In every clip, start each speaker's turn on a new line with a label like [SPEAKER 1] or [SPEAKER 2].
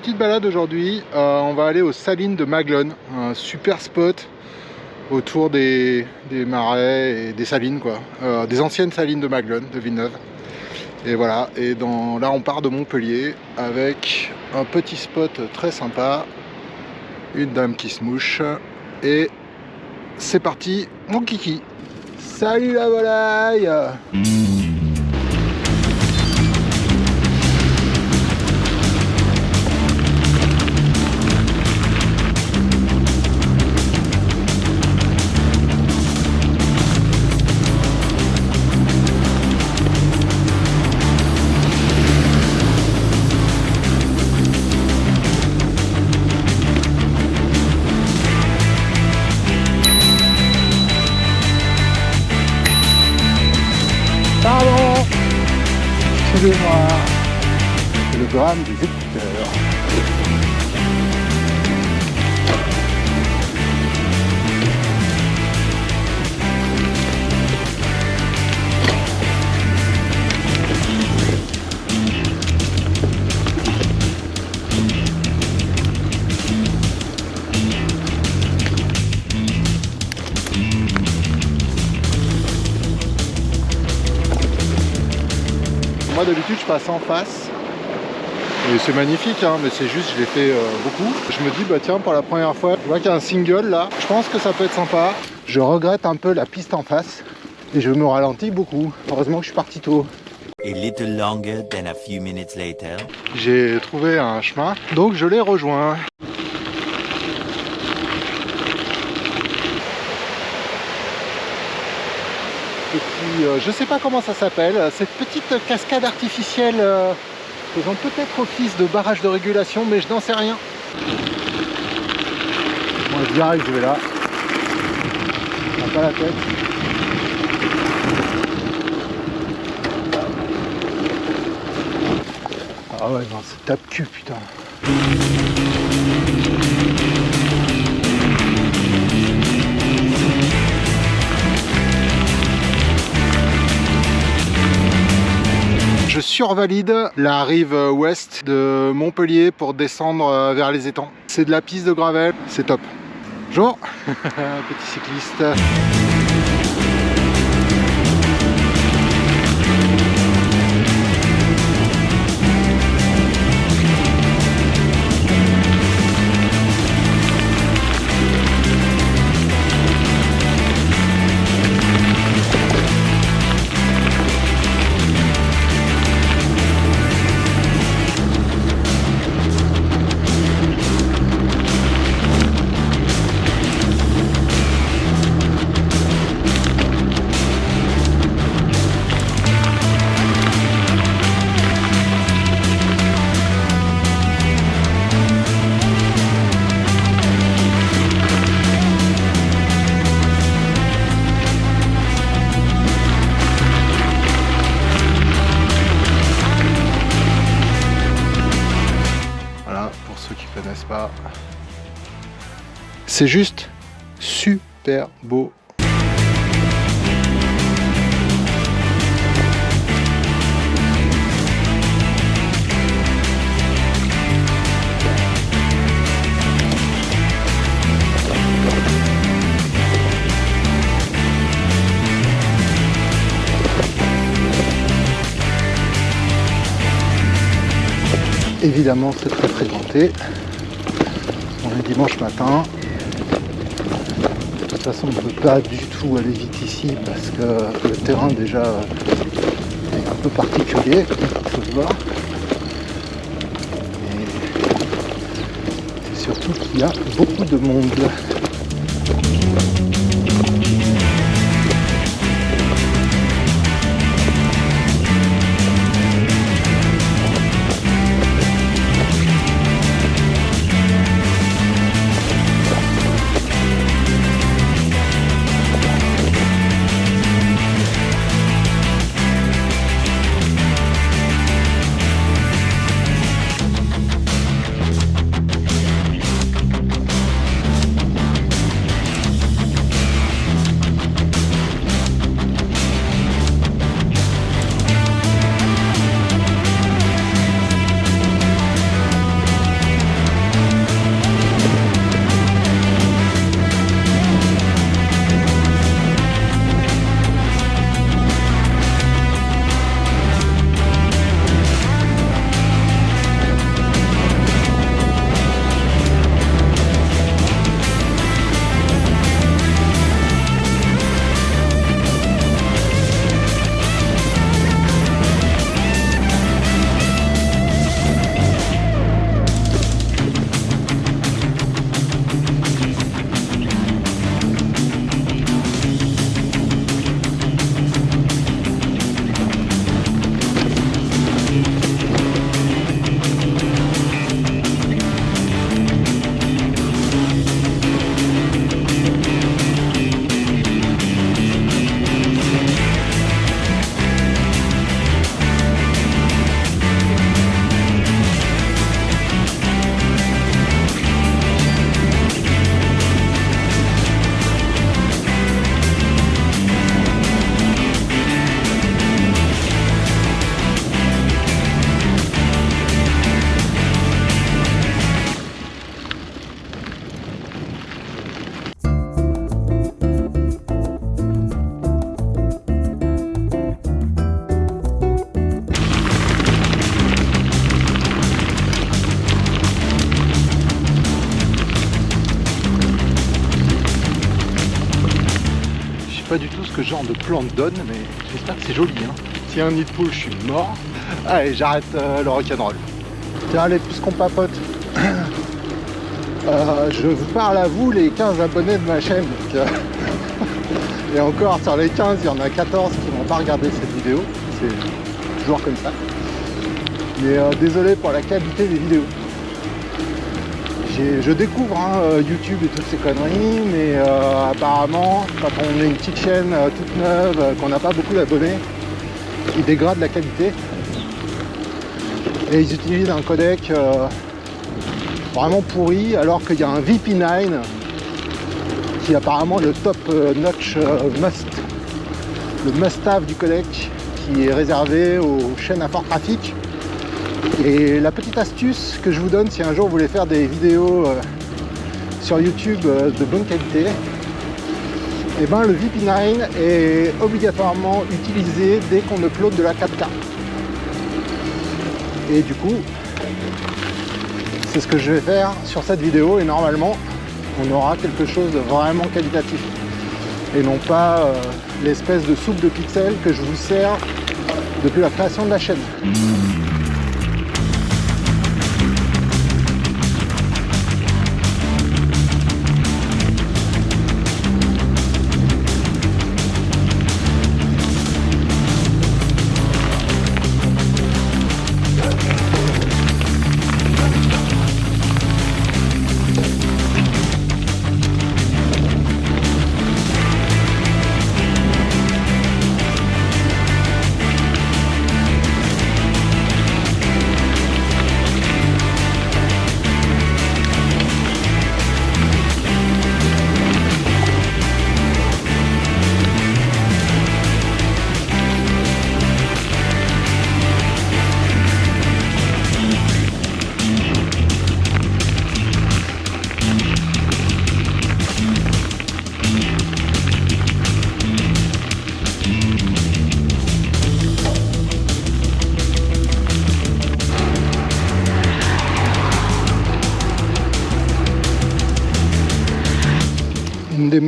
[SPEAKER 1] petite balade aujourd'hui. Euh, on va aller aux Salines de Maglone, un super spot autour des, marais et des salines, quoi. Euh, des anciennes salines de Maglone, de Villeneuve. Et voilà, et dans, là on part de Montpellier avec un petit spot très sympa, une dame qui se mouche, et c'est parti, mon kiki Salut la volaille passe en face. Et c'est magnifique hein, mais c'est juste je l'ai fait euh, beaucoup. Je me dis bah tiens pour la première fois je vois qu'il y a un single là. Je pense que ça peut être sympa. Je regrette un peu la piste en face et je me ralentis beaucoup. Heureusement que je suis parti tôt. J'ai trouvé un chemin, donc je l'ai rejoint. Euh, je sais pas comment ça s'appelle, cette petite cascade artificielle euh, faisant peut-être office de barrage de régulation, mais je n'en sais rien. Moi je arrive, je vais là. pas la tête. Ah ouais, non, c'est tape cul, putain. Je survalide la rive ouest de Montpellier pour descendre euh, vers les étangs. C'est de la piste de gravel, c'est top. Bonjour, petit cycliste. C'est juste super beau. Évidemment, c'est très fréquenté. On est dimanche matin, toute façon, on ne peut pas du tout aller vite ici parce que le terrain déjà est un peu particulier, il faut le voir. Et surtout qu'il y a beaucoup de monde. Que ce genre de plante donne, mais j'espère que c'est joli. Hein. A un nid de poule, je suis mort. Allez, j'arrête euh, le rock'n'roll. Tiens, allez, puisqu'on papote, euh, je vous parle à vous, les 15 abonnés de ma chaîne. Euh, et encore, sur les 15, il y en a 14 qui n'ont pas regardé cette vidéo. C'est toujours comme ça. Mais désolé pour la qualité des vidéos je découvre hein, euh, YouTube et toutes ces conneries, mais euh, apparemment, quand on est une petite chaîne euh, toute neuve, qu'on n'a pas beaucoup d'abonnés, ils dégradent la qualité. Et ils utilisent un codec vraiment pourri, alors qu'il y a un VP9 qui est apparemment le top notch must, le must-have du codec, qui est réservé aux chaînes à fort trafic et la petite astuce que je vous donne si un jour vous voulez faire des vidéos euh, sur YouTube euh, de bonne qualité, eh ben le VP9 est obligatoirement utilisé dès qu'on upload de la 4K. Et du coup, c'est ce que je vais faire sur cette vidéo et normalement on aura quelque chose de vraiment qualitatif et non pas euh, l'espèce de soupe de pixels que je vous sers depuis la création de la chaîne.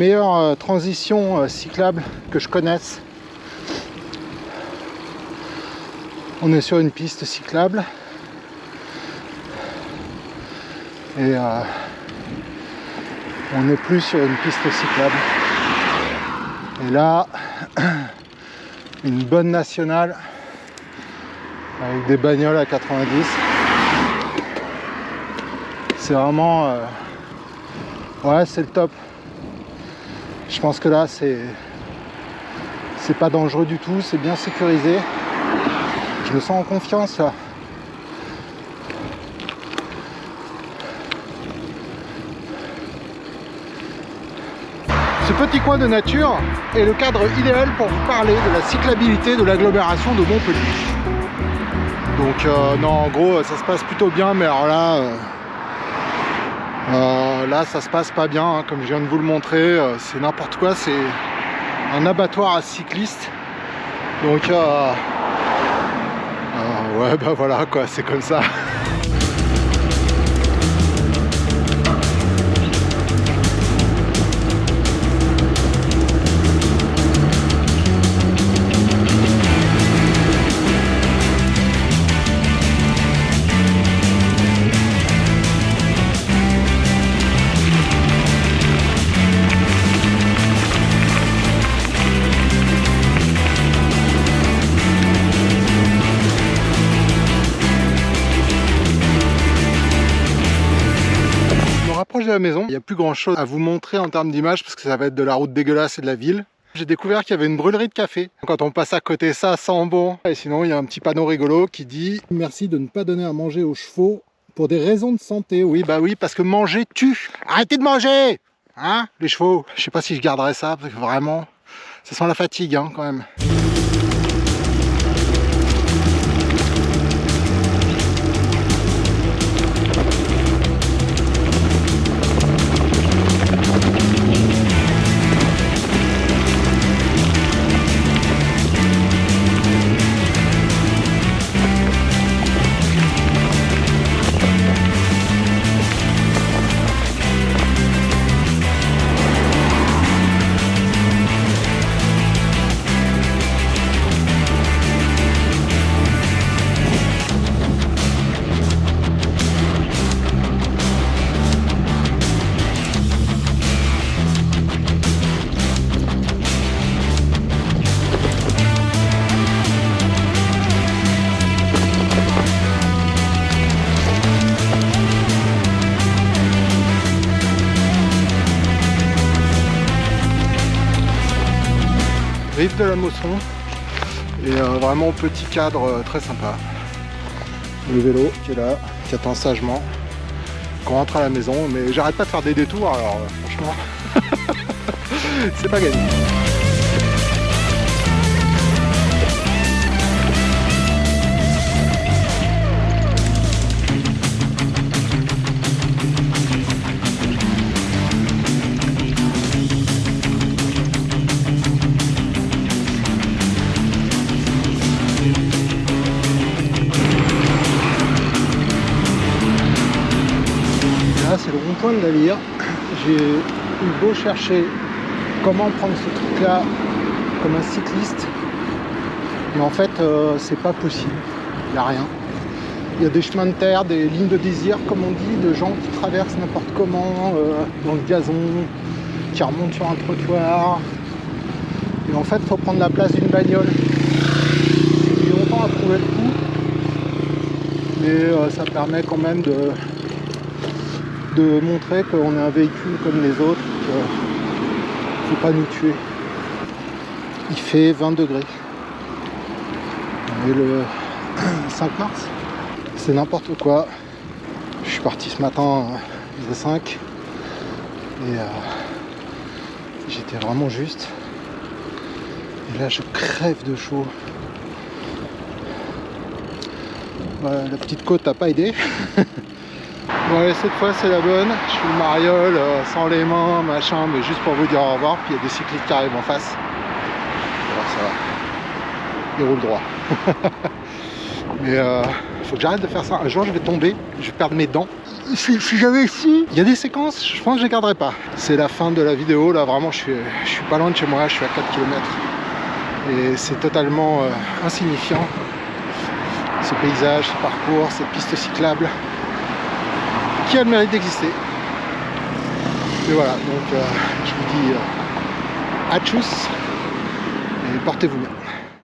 [SPEAKER 1] Meilleures euh, transitions euh, cyclables que je connaisse. On est sur une piste cyclable. Et euh, on n'est plus sur une piste cyclable. Et là, une bonne nationale avec des bagnoles à 90. C'est vraiment... ouais, c'est le top. Pense que là, c'est c'est pas dangereux du tout, c'est bien sécurisé. Je me sens en confiance. Ce petit coin de nature est le cadre idéal pour vous parler de la cyclabilité de l'agglomération de Montpellier. Donc euh, non, en gros, ça se passe plutôt bien, mais alors là, euh, euh, là, ça se passe pas bien, hein, comme je viens de vous le montrer. Euh, c'est n'importe quoi, c'est un abattoir à cyclistes. Donc, euh, ouais, bah voilà, quoi, c'est comme ça. De la maison. Il n'y a plus grand chose à vous montrer en termes d'image parce que ça va être de la route dégueulasse et de la ville. J'ai découvert qu'il y avait une brûlerie de café. Quand on passe à côté, ça sent bon. Et sinon, il y a un petit panneau rigolo qui dit « Merci de ne pas donner à manger aux chevaux pour des raisons de santé. » Oui, bah oui, parce que manger tue. Arrêtez de manger Hein, les chevaux? Je sais pas si je garderai ça, parce que vraiment, ça sent la fatigue, hein, quand même. Rive de la Mosson. Et euh, vraiment petit cadre euh, très sympa. Le vélo qui est là, qui attend sagement. Qu'on rentre à la maison, mais j'arrête pas de faire des détours, alors franchement, c'est pas gagné. De. J'ai eu beau chercher comment prendre ce truc là comme un cycliste mais en fait euh, c'est pas possible. Il n'y a rien. Il y a des chemins de terre, des lignes de désir comme on dit, de gens qui traversent n'importe comment euh, dans le gazon qui remontent sur un trottoir. Et en fait il faut prendre la place d'une bagnole. J'ai longtemps à trouver le coup mais euh, ça permet quand même de de montrer qu'on est un véhicule comme les autres, qu'il ne faut pas nous tuer. Il fait 20 degrés. On le 5 mars. C'est n'importe quoi. Je suis parti ce matin à 5 et euh, j'étais vraiment juste. Et là je crève de chaud. la petite côte n'a pas aidé. Cette fois c'est la bonne, je suis le mariole, euh, sans les mains, machin, mais juste pour vous dire au revoir, puis il y a des cyclistes qui arrivent en face. Alors ça va, il roule droit. mais euh, faut que j'arrête de faire ça, un jour je vais tomber, je vais perdre mes dents. Si, j'avais ici, il y a des séquences, je pense que je les garderai pas. C'est la fin de la vidéo, là vraiment je suis, je suis pas loin de chez moi, je suis à 4 km. Et c'est totalement euh, insignifiant, ce paysage, ce parcours, cette piste cyclable qui a le mérite d'exister. Et voilà, donc euh, je vous dis euh, à tchuss et portez-vous bien.